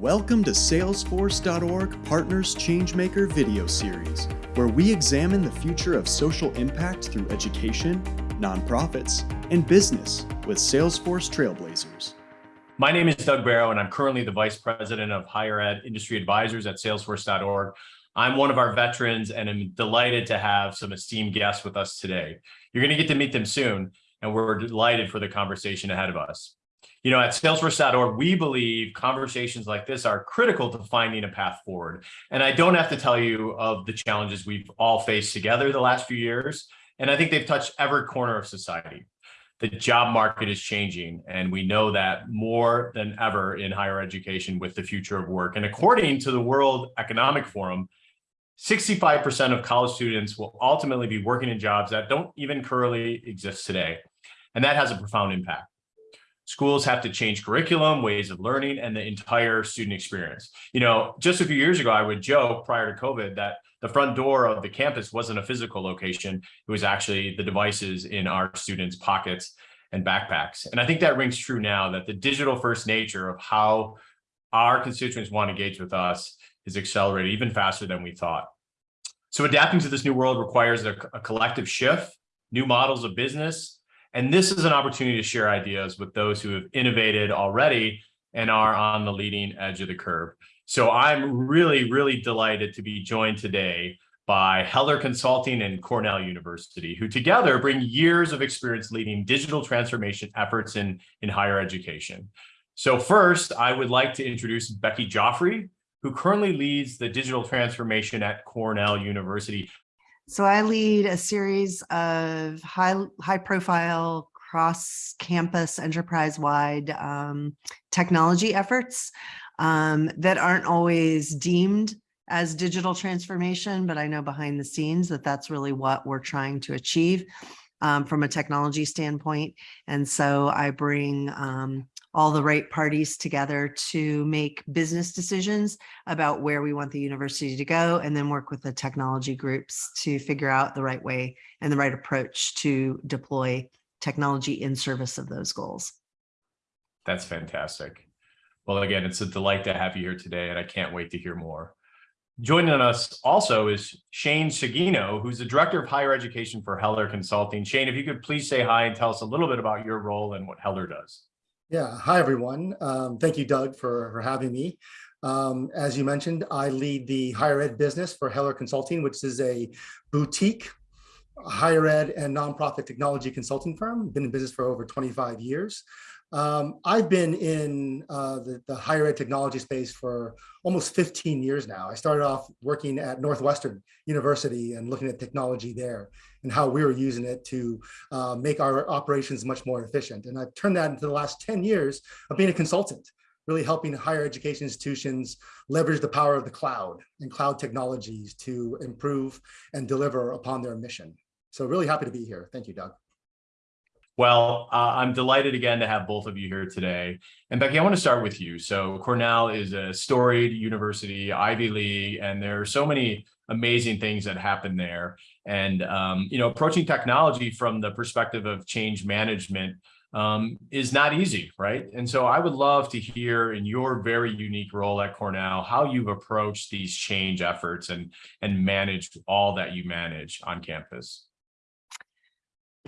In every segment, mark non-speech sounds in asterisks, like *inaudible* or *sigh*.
Welcome to Salesforce.org Partners Changemaker video series, where we examine the future of social impact through education, nonprofits, and business with Salesforce Trailblazers. My name is Doug Barrow, and I'm currently the Vice President of Higher Ed Industry Advisors at Salesforce.org. I'm one of our veterans, and I'm delighted to have some esteemed guests with us today. You're going to get to meet them soon, and we're delighted for the conversation ahead of us. You know, at salesforce.org, we believe conversations like this are critical to finding a path forward. And I don't have to tell you of the challenges we've all faced together the last few years. And I think they've touched every corner of society. The job market is changing, and we know that more than ever in higher education with the future of work. And according to the World Economic Forum, 65% of college students will ultimately be working in jobs that don't even currently exist today. And that has a profound impact. Schools have to change curriculum, ways of learning, and the entire student experience. You know, just a few years ago, I would joke prior to COVID that the front door of the campus wasn't a physical location. It was actually the devices in our students' pockets and backpacks. And I think that rings true now that the digital first nature of how our constituents want to engage with us is accelerated even faster than we thought. So adapting to this new world requires a, a collective shift, new models of business, and this is an opportunity to share ideas with those who have innovated already and are on the leading edge of the curve. So I'm really, really delighted to be joined today by Heller Consulting and Cornell University, who together bring years of experience leading digital transformation efforts in, in higher education. So first, I would like to introduce Becky Joffrey, who currently leads the digital transformation at Cornell University. So I lead a series of high, high profile cross campus enterprise wide um, technology efforts um, that aren't always deemed as digital transformation, but I know behind the scenes that that's really what we're trying to achieve um, from a technology standpoint. And so I bring um, all the right parties together to make business decisions about where we want the university to go and then work with the technology groups to figure out the right way and the right approach to deploy technology in service of those goals. That's fantastic. Well, again, it's a delight to have you here today, and I can't wait to hear more. Joining us also is Shane Sagino, who's the Director of Higher Education for Heller Consulting. Shane, if you could please say hi and tell us a little bit about your role and what Heller does. Yeah, hi everyone. Um, thank you, Doug, for, for having me. Um, as you mentioned, I lead the higher ed business for Heller Consulting, which is a boutique higher ed and nonprofit technology consulting firm. Been in business for over 25 years. Um, I've been in uh, the, the, higher ed technology space for almost 15 years now. I started off working at Northwestern University and looking at technology there and how we were using it to uh, make our operations much more efficient. And I've turned that into the last 10 years of being a consultant, really helping higher education institutions leverage the power of the cloud and cloud technologies to improve and deliver upon their mission. So really happy to be here. Thank you, Doug. Well, uh, I'm delighted again to have both of you here today. And Becky, I want to start with you. So Cornell is a storied university, Ivy League, and there are so many amazing things that happen there. And, um, you know, approaching technology from the perspective of change management um, is not easy, right? And so I would love to hear in your very unique role at Cornell, how you've approached these change efforts and, and managed all that you manage on campus.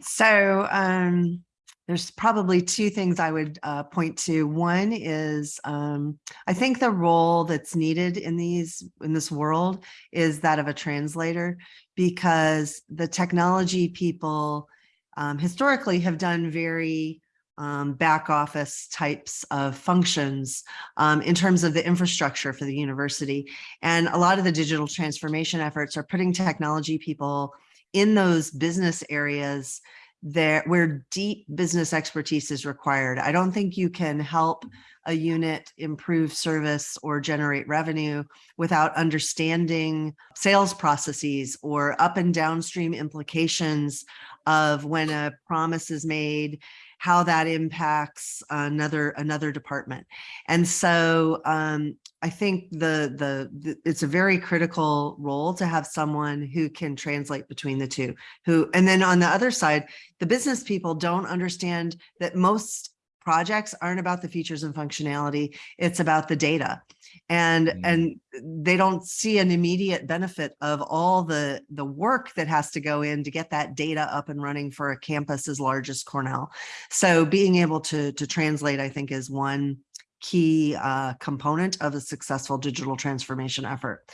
So um, there's probably two things I would uh, point to. One is um, I think the role that's needed in these in this world is that of a translator because the technology people um, historically have done very um, back office types of functions um, in terms of the infrastructure for the university. And a lot of the digital transformation efforts are putting technology people in those business areas there where deep business expertise is required. I don't think you can help a unit improve service or generate revenue without understanding sales processes or up and downstream implications of when a promise is made how that impacts another another department. And so um, I think the, the, the it's a very critical role to have someone who can translate between the two. Who and then on the other side, the business people don't understand that most projects aren't about the features and functionality. It's about the data. And, Mm. and they don't see an immediate benefit of all the, the work that has to go in to get that data up and running for a campus as large as Cornell. So being able to, to translate, I think is one key uh, component of a successful digital transformation effort.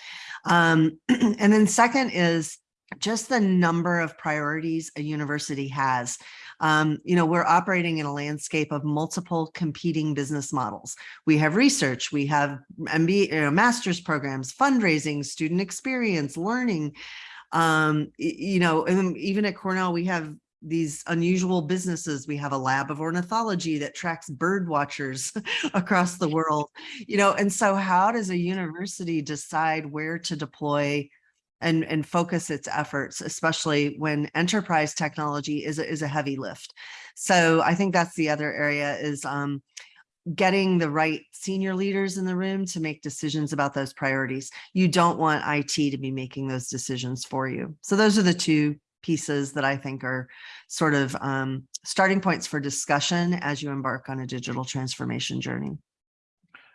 Um, *clears throat* and then second is just the number of priorities a university has. Um, you know, we're operating in a landscape of multiple competing business models. We have research, we have MBA, you know, master's programs, fundraising, student experience, learning. Um, you know, and even at Cornell, we have these unusual businesses. We have a lab of ornithology that tracks bird watchers *laughs* across the world, you know, and so how does a university decide where to deploy and, and focus its efforts, especially when enterprise technology is, a- is a heavy lift. So I think that's the other area is um, getting the right senior leaders in the room to make decisions about those priorities. You don't want IT to be making those decisions for you. So those are the two pieces that I think are sort of um, starting points for discussion as you embark on a digital transformation journey.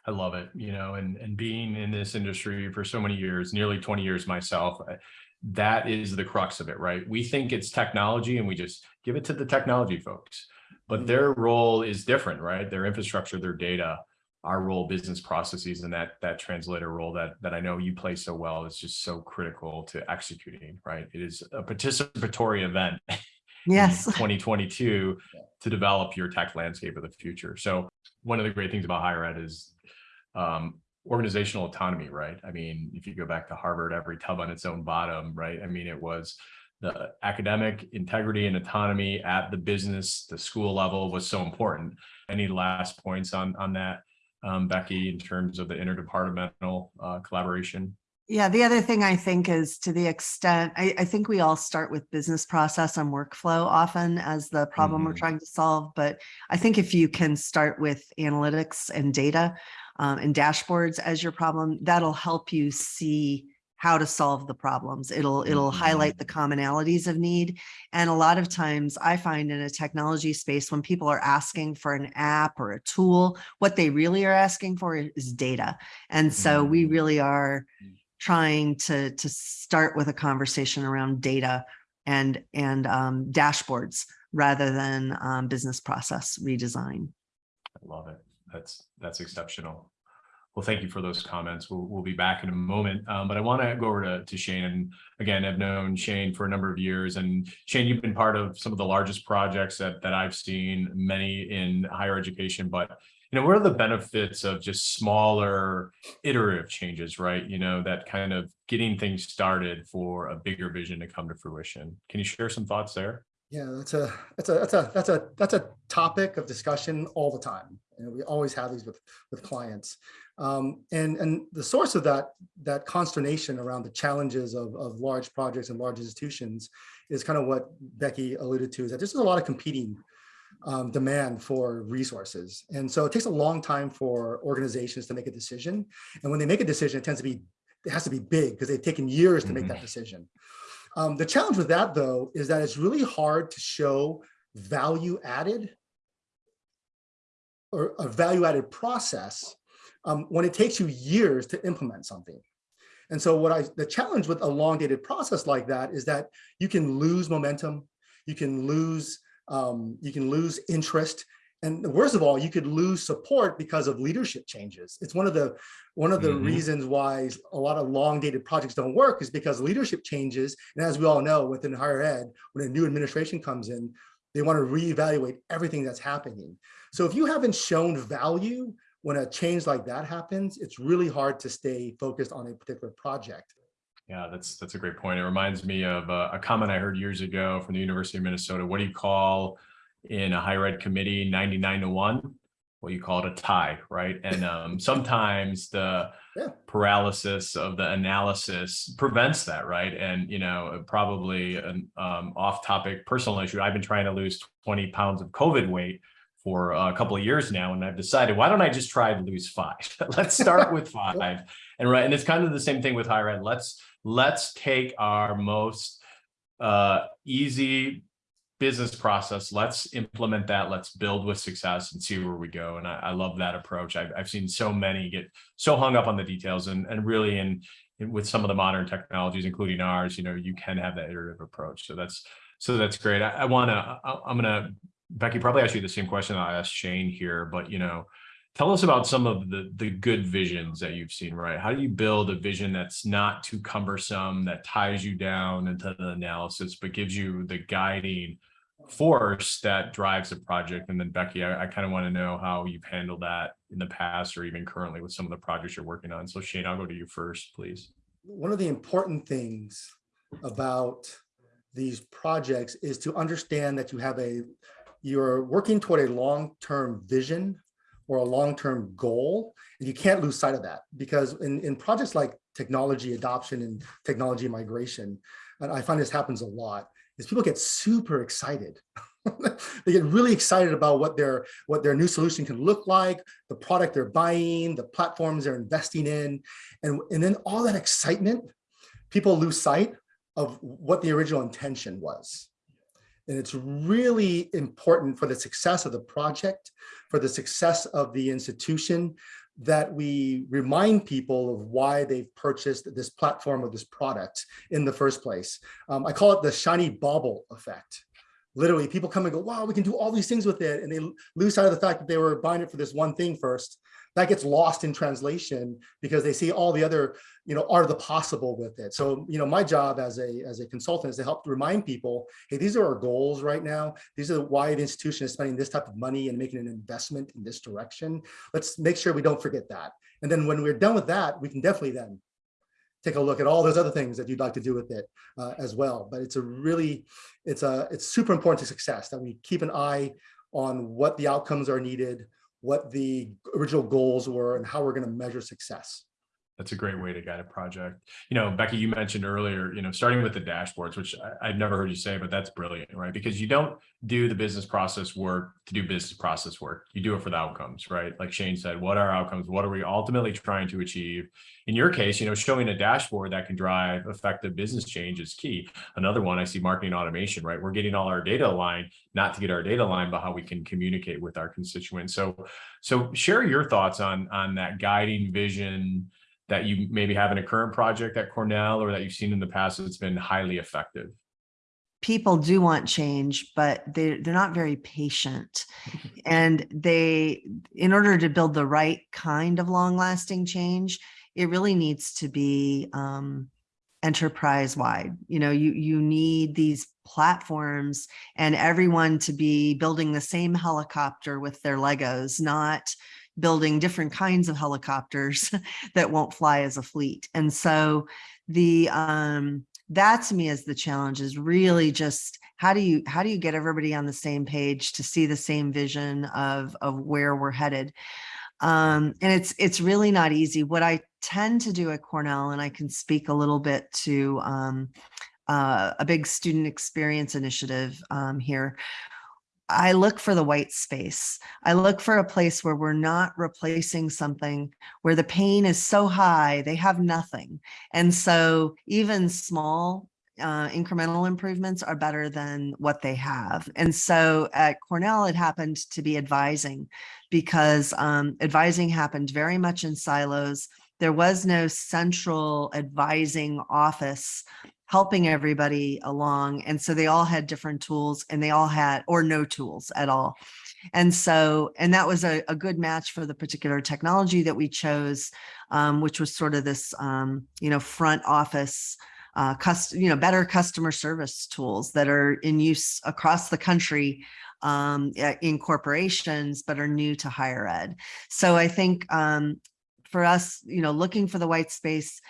I love it, you know, and, and being in this industry for so many years, nearly 20 years myself, uh, that is the crux of it, right? We think it's technology and we just give it to the technology folks, but mm-hmm. their role is different, right? Their infrastructure, their data, our role, business processes, and that, that translator role that, that I know you play so well is just so critical to executing, right? It is a participatory event *laughs* in Yes. *laughs* 2022 to develop your tech landscape of the future. So one of the great things about higher ed is um, organizational autonomy, right? I mean, if you go back to Harvard, every tub on its own bottom, right? I mean, it was the academic integrity and autonomy at the business, the school level was so important. Any last points on on that, um, Becky, in terms of the interdepartmental uh, collaboration? Yeah, the other thing I think is to the extent, I, I think we all start with business process and workflow often as the problem we're Mhm. trying to solve. But I think if you can start with analytics and data um, and dashboards as your problem, that'll help you see how to solve the problems. It'll, it'll highlight the commonalities of need. And a lot of times I find in a technology space, when people are asking for an app or a tool, what they really are asking for is data. And so we Mm. really are trying to to start with a conversation around data and and um, dashboards rather than um, business process redesign. I love it. That's, that's exceptional. Well, thank you for those comments. We'll, we'll be back in a moment. Um, but I want to go over to, to Shane. And again, I've known Shane for a number of years. And Shane, you've been part of some of the largest projects that, that I've seen, many in higher education. But, you know, what are the benefits of just smaller iterative changes, right? You know, that kind of getting things started for a bigger vision to come to fruition. Can you share some thoughts there? Yeah, that's a that's a that's a that's a that's a topic of discussion all the time. And we always have these with with clients. Um, and and the source of that that consternation around the challenges of, of large projects and large institutions is kind of what Becky alluded to, is that there's a lot of competing um, demand for resources. And so it takes a long time for organizations to make a decision. And when they make a decision, it tends to be, it has to be big because they've taken years to make that decision. Um, the challenge with that though, is that it's really hard to show value added or a value added process um, when it takes you years to implement something. And so what I, the challenge with a long dated process like that is that you can lose momentum, you can lose, um, you can lose interest. And worst of all, you could lose support because of leadership changes. It's one of the one of the Mhm. reasons why a lot of long dated projects don't work is because leadership changes. And as we all know, within higher ed, when a new administration comes in, they want to reevaluate everything that's happening. So if you haven't shown value when a change like that happens, it's really hard to stay focused on a particular project. Yeah, that's that's a great point. It reminds me of uh, a comment I heard years ago from the University of Minnesota. What do you call in a higher ed committee 99 to 1? Well, you call it a tie, right? And *laughs* um, sometimes the Yeah. paralysis of the analysis prevents that, right? And you know, probably an um, off-topic personal issue. I've been trying to lose 20 pounds of COVID weight for a couple of years now, and I've decided why don't I just try to lose five? *laughs* Let's start with *laughs* five, and right, and it's kind of the same thing with higher ed. Let's let's take our most uh, easy business process. Let's implement that. Let's build with success and see where we go. And I, I love that approach. I've, I've seen so many get so hung up on the details and, and really in, in with some of the modern technologies, including ours, you know, you can have that iterative approach. So that's, so that's great. I, I want to, I'm going to, Becky, probably ask you the same question I asked Shane here, but you know, tell us about some of the the good visions that you've seen right? How do you build a vision that's not too cumbersome that ties you down into the analysis but gives you the guiding force that drives the project? And then becky i, I kind of want to know how you've handled that in the past or even currently with some of the projects you're working on. So shane i'll go to you first please. One of the important things about these projects is to understand that you have a, you're working toward a long-term vision or a long-term goal, and you can't lose sight of that because in, in projects like technology adoption and technology migration, and I find this happens a lot, is people get super excited. *laughs* they get really excited about what their what their new solution can look like, the product they're buying, the platforms they're investing in, and, and then all that excitement, people lose sight of what the original intention was. And it's really important for the success of the project, for the success of the institution, that we remind people of why they've purchased this platform or this product in the first place. Um, I call it the shiny bauble effect. Literally, people come and go, wow, we can do all these things with it. And they lose sight of the fact that they were buying it for this one thing first. That gets lost in translation because they see all the other, you know, of the possible with it. So, you know, my job as a, as a consultant is to help remind people, hey, these are our goals right now. These are why the institution is spending this type of money and making an investment in this direction. Let's make sure we don't forget that. And then when we're done with that, we can definitely then take a look at all those other things that you'd like to do with it uh, as well. But it's a really, it's a, it's super important to success that we keep an eye on what the outcomes are needed, what the original goals were, and how we're going to measure success. That's a great way to guide a project. You know, Becky, you mentioned earlier, you know, starting with the dashboards, which I, have never heard you say, but that's brilliant, right? Because you don't do the business process work to do business process work. You do it for the outcomes, right? Like Shane said, what are outcomes? What are we ultimately trying to achieve? In your case, you know, showing a dashboard that can drive effective business change is key. Another one, I see marketing automation, right? We're getting all our data aligned, not to get our data aligned, but how we can communicate with our constituents. So, so share your thoughts on, on that guiding vision, that you maybe have in a current project at Cornell or that you've seen in the past that's been highly effective? People do want change, but they, they're not very patient. and they, in order to build the right kind of long lasting change, it really needs to be um, enterprise wide. You know, you, you need these platforms and everyone to be building the same helicopter with their Legos, not building different kinds of helicopters *laughs* that won't fly as a fleet. And so the um, that to me is the challenge is really just how do you how do you get everybody on the same page to see the same vision of of where we're headed um, and it's it's really not easy what i tend to do at cornell and i can speak a little bit to um, uh, a big student experience initiative um, here I look for the white space. I look for a place where we're not replacing something where the pain is so high, they have nothing. And so even small uh, incremental improvements are better than what they have. And so at Cornell, it happened to be advising because um, advising happened very much in silos. There was no central advising office helping everybody along. And so they all had different tools and they all had, or no tools at all. And so, and that was a, a good match for the particular technology that we chose, um, which was sort of this, um, you know, front office, uh, you know, better customer service tools that are in use across the country um, in corporations, but are new to higher ed. So I think um, for us, you know, looking for the white space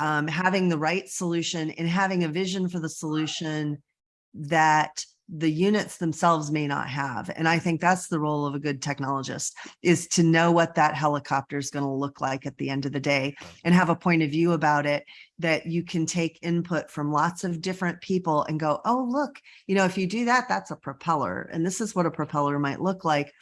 um, having the right solution and having a vision for the solution that the units themselves may not have. And I think that's the role of a good technologist is to know what that helicopter is going to look like at the end of the day and have a point of view about it that you can take input from lots of different people and go, oh, look, you know, if you do that, that's a propeller. And this is what a propeller might look like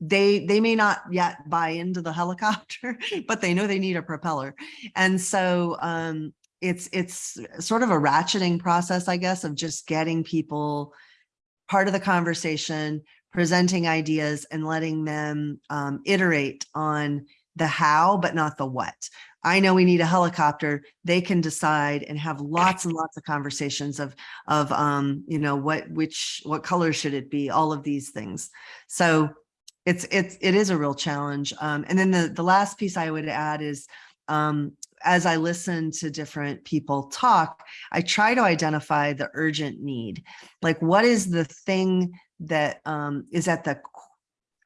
they they may not yet buy into the *laughs* helicopter, but they know they need a propeller. And so um, it's it's sort of a ratcheting process, I guess, of just getting people part of the conversation, presenting ideas and letting them um, iterate on the how, but not the what. I know we need a helicopter. They can decide and have lots and lots of conversations of, of, um, you know, what, which, what color should it be? All of these things. So it's, it's, it is a real challenge. Um, and then the, the last piece I would add is, um, as I listen to different people talk, I try to identify the urgent need. Like what is the thing that um, is at the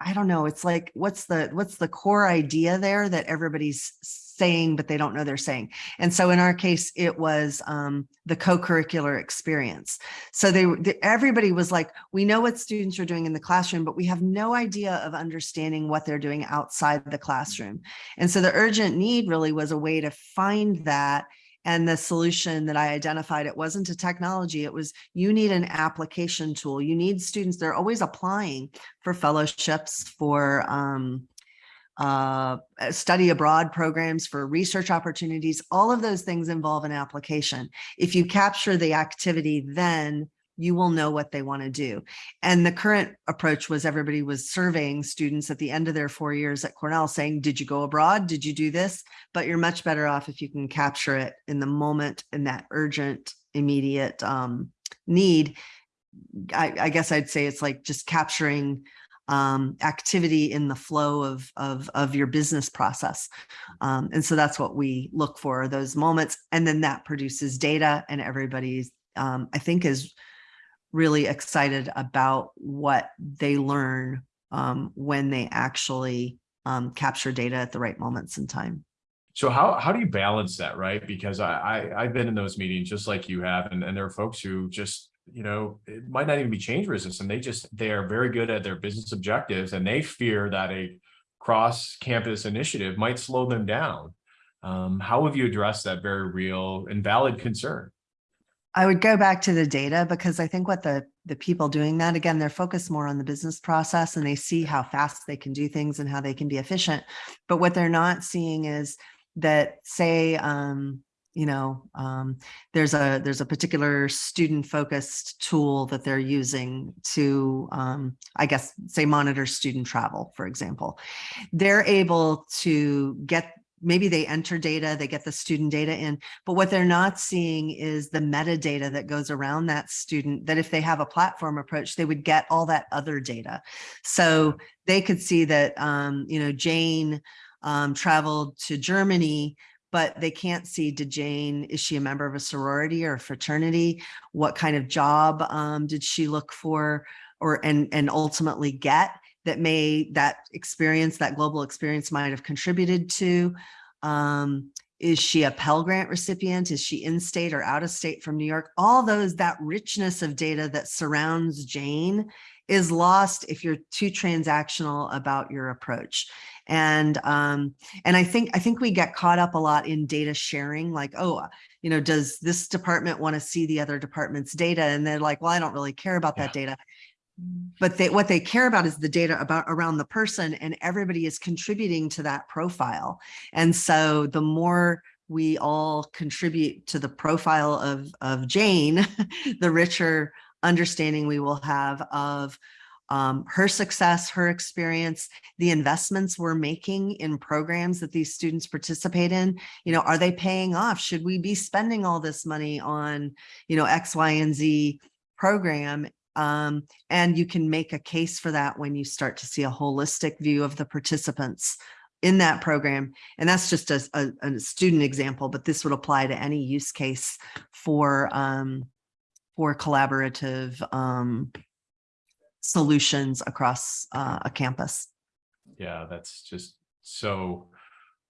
I don't know. It's like, what's the, what's the core idea there that everybody's saying, but they don't know they're saying. And so in our case, it was um, the co-curricular experience. So they, they, everybody was like, we know what students are doing in the classroom, but we have no idea of understanding what they're doing outside the classroom. And so the urgent need really was a way to find that and the solution that I identified, it wasn't a technology, it was you need an application tool. You need students, they're always applying for fellowships, for um, uh, study abroad programs, for research opportunities. All of those things involve an application. If you capture the activity, then you will know what they want to do. And the current approach was everybody was surveying students at the end of their four years at Cornell saying, did you go abroad? Did you do this? But you're much better off if you can capture it in the moment in that urgent, immediate um, need. I, I guess I'd say it's like just capturing um, activity in the flow of, of, of your business process. Um, and so that's what we look for those moments. And then that produces data and everybody's, um, I think is really excited about what they learn um, when they actually um, capture data at the right moments in time. So how, how do you balance that, right? Because I, I, have been in those meetings just like you have, and, and there are folks who just, you know, it might not even be change resistant. They just, they are very good at their business objectives and they fear that a cross campus initiative might slow them down. Um, how have you addressed that very real and valid concern? I would go back to the data because I think what the, the people doing that, again, they're focused more on the business process and they see how fast they can do things and how they can be efficient. But what they're not seeing is that say, um, you know, um, there's a there's a particular student focused tool that they're using to, um, I guess, say monitor student travel, for example. They're able to get maybe they enter data, they get the student data in, but what they're not seeing is the metadata that goes around that student, that if they have a platform approach, they would get all that other data. So they could see that, um, you know, Jane um, traveled to Germany, but they can't see, did Jane, is she a member of a sorority or a fraternity? What kind of job um, did she look for or and, and ultimately get? That may that experience, that global experience might have contributed to. Um, is she a Pell Grant recipient? Is she in state or out of state from New York? All those, that richness of data that surrounds Jane is lost if you're too transactional about your approach. And um, and I think I think we get caught up a lot in data sharing, like, oh, you know, does this department want to see the other department's data? And they're like, well, I don't really care about yeah. that data but they, what they care about is the data about around the person and everybody is contributing to that profile. And so the more we all contribute to the profile of, of Jane, *laughs* the richer understanding we will have of um, her success, her experience, the investments we're making in programs that these students participate in, you know, are they paying off? Should we be spending all this money on, you know, X, Y, and Z program um, and you can make a case for that when you start to see a holistic view of the participants in that program. And that's just a, a, a student example, but this would apply to any use case for, um, for collaborative um, solutions across uh, a campus. Yeah, that's just so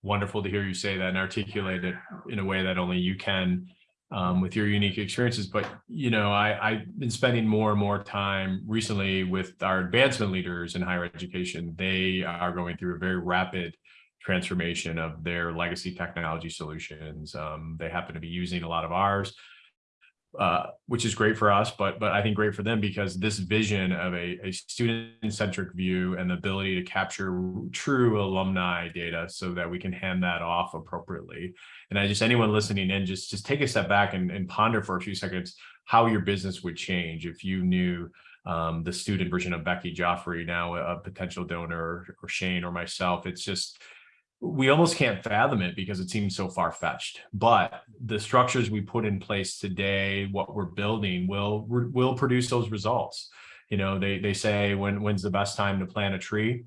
wonderful to hear you say that and articulate it in a way that only you can um, with your unique experiences. But, you know, I, I've been spending more and more time recently with our advancement leaders in higher education. They are going through a very rapid transformation of their legacy technology solutions. Um, they happen to be using a lot of ours uh, which is great for us, but but I think great for them because this vision of a, a student-centric view and the ability to capture true alumni data so that we can hand that off appropriately. And I just anyone listening in, just just take a step back and, and ponder for a few seconds how your business would change if you knew um, the student version of Becky Joffrey, now a potential donor, or Shane or myself. It's just, we almost can't fathom it because it seems so far fetched. But the structures we put in place today, what we're building, will will produce those results. You know, they they say when when's the best time to plant a tree?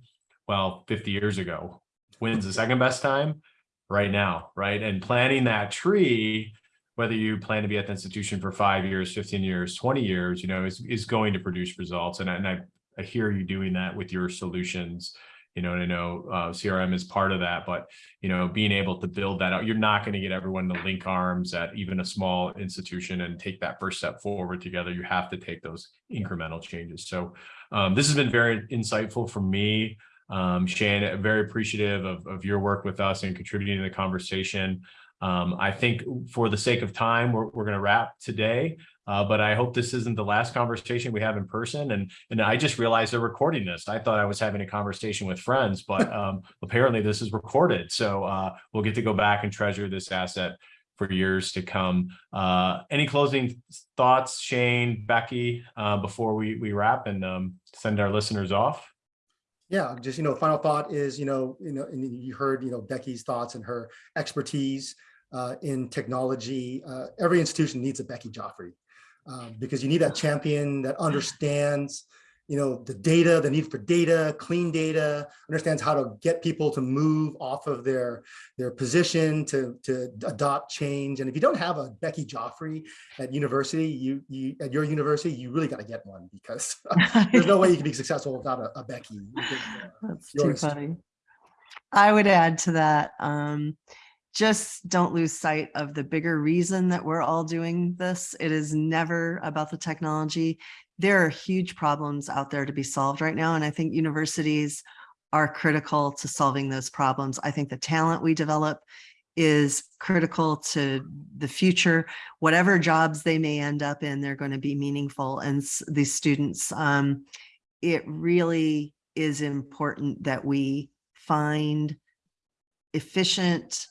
Well, 50 years ago. When's the second best time? Right now, right? And planting that tree whether you plan to be at the institution for five years, 15 years, 20 years, you know, is, is going to produce results. And, and I, I hear you doing that with your solutions, you know, and I know uh, CRM is part of that, but, you know, being able to build that out, you're not going to get everyone to link arms at even a small institution and take that first step forward together. You have to take those incremental changes. So um, this has been very insightful for me. Um, Shane, very appreciative of, of your work with us and contributing to the conversation. Um, I think for the sake of time, we're, we're going to wrap today, uh, but I hope this isn't the last conversation we have in person. And, and I just realized they're recording this. I thought I was having a conversation with friends, but *laughs* um, apparently this is recorded. So uh, we'll get to go back and treasure this asset for years to come. Uh, any closing thoughts, Shane, Becky, uh, before we, we wrap and um, send our listeners off? Yeah, just, you know, final thought is, you know, you know, and you heard, you know, Becky's thoughts and her expertise uh, in technology. Uh, every institution needs a Becky Joffrey um, because you need that champion that understands, you know, the data, the need for data, clean data, understands how to get people to move off of their their position to to adopt change. And if you don't have a Becky Joffrey at university, you you at your university, you really got to get one because *laughs* there's no way you can be successful without a, a Becky. That's too funny. I would add to that. Um, just don't lose sight of the bigger reason that we're all doing this. It is never about the technology. There are huge problems out there to be solved right now. And I think universities are critical to solving those problems. I think the talent we develop is critical to the future. Whatever jobs they may end up in, they're going to be meaningful. And these students, um, it really is important that we find efficient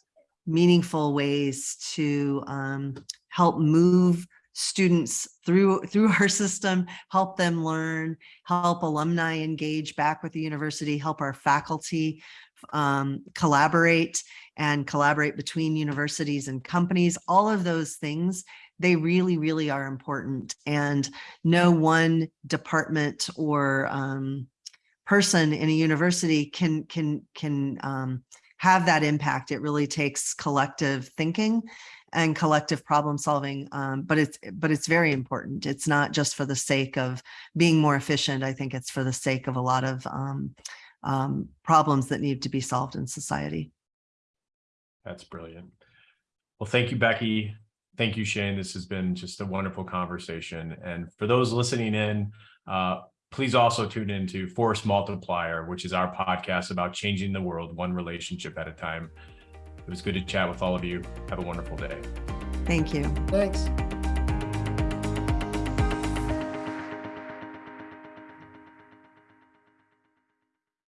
meaningful ways to um, help move students through through *laughs* our system, help them learn, help alumni engage back with the university, help our faculty um, collaborate and collaborate between universities and companies, all of those things, they really, really are important. And no one department or um, person in a university can can can um, have that impact, it really takes collective thinking and collective problem solving. Um, but it's but it's very important. It's not just for the sake of being more efficient. I think it's for the sake of a lot of um, um, problems that need to be solved in society. That's brilliant. Well, thank you, Becky. Thank you, Shane. This has been just a wonderful conversation. And for those listening in, uh, Please also tune into Force Multiplier, which is our podcast about changing the world one relationship at a time. It was good to chat with all of you. Have a wonderful day. Thank you. Thanks.